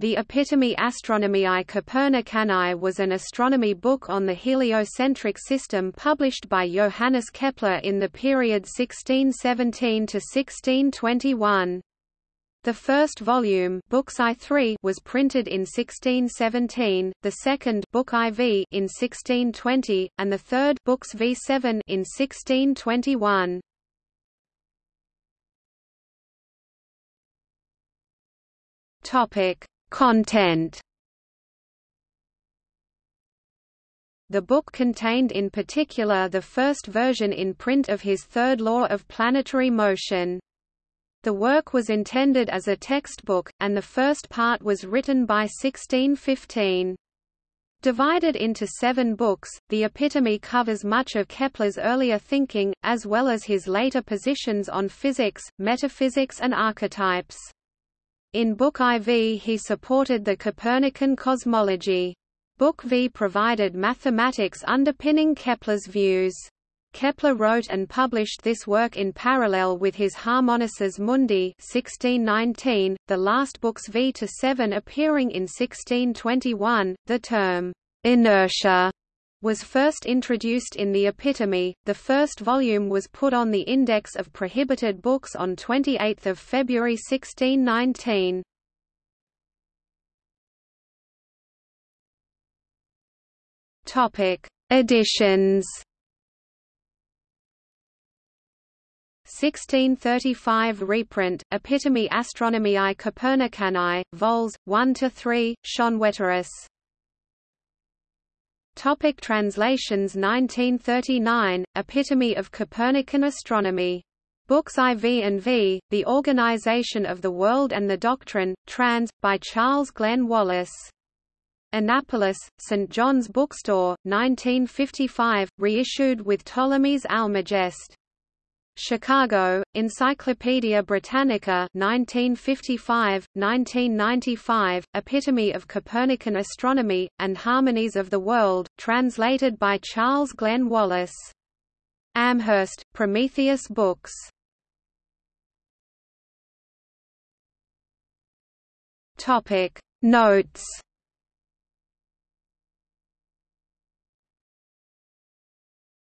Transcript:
The Epitome Astronomiae Copernicanae was an astronomy book on the heliocentric system published by Johannes Kepler in the period 1617 to 1621. The first volume Books I3 was printed in 1617, the second Book IV in 1620, and the third Books V7 in 1621. Topic Content The book contained in particular the first version in print of his third law of planetary motion. The work was intended as a textbook, and the first part was written by 1615. Divided into seven books, the Epitome covers much of Kepler's earlier thinking, as well as his later positions on physics, metaphysics and archetypes. In Book IV he supported the Copernican cosmology. Book V provided mathematics underpinning Kepler's views. Kepler wrote and published this work in parallel with his Harmonices Mundi 1619, the last books V to 7 appearing in 1621. The term inertia was first introduced in the Epitome. The first volume was put on the Index of Prohibited Books on 28 February 1619. Topic: Editions. 1635 reprint, Epitome Astronomiae Copernicanae, vols. 1–3, Schoenwetterus Topic translations 1939, Epitome of Copernican Astronomy. Books IV and V, The Organization of the World and the Doctrine, trans. by Charles Glenn Wallace. Annapolis, St. John's Bookstore, 1955, reissued with Ptolemy's Almagest. Chicago, Encyclopædia Britannica 1955, 1995, Epitome of Copernican Astronomy, and Harmonies of the World, translated by Charles Glenn Wallace. Amherst, Prometheus Books. Notes